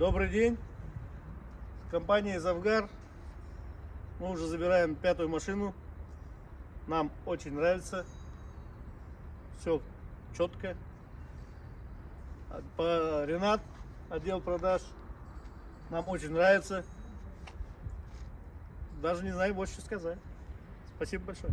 Добрый день. Компания Завгар. Мы уже забираем пятую машину. Нам очень нравится. Все четко. По Ренат, отдел продаж. Нам очень нравится. Даже не знаю больше что сказать. Спасибо большое.